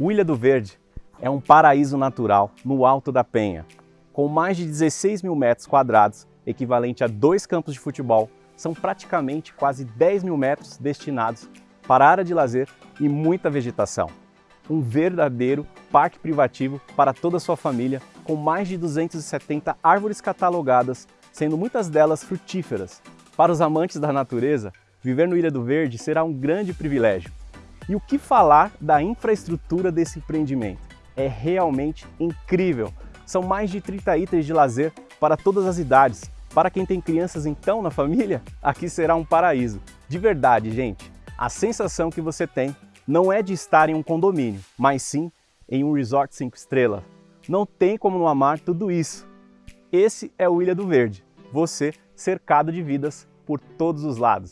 O Ilha do Verde é um paraíso natural no alto da Penha. Com mais de 16 mil metros quadrados, equivalente a dois campos de futebol, são praticamente quase 10 mil metros destinados para área de lazer e muita vegetação. Um verdadeiro parque privativo para toda a sua família, com mais de 270 árvores catalogadas, sendo muitas delas frutíferas. Para os amantes da natureza, viver no Ilha do Verde será um grande privilégio. E o que falar da infraestrutura desse empreendimento? É realmente incrível! São mais de 30 itens de lazer para todas as idades. Para quem tem crianças então na família, aqui será um paraíso. De verdade, gente, a sensação que você tem não é de estar em um condomínio, mas sim em um resort 5 estrelas. Não tem como não amar tudo isso. Esse é o Ilha do Verde, você cercado de vidas por todos os lados.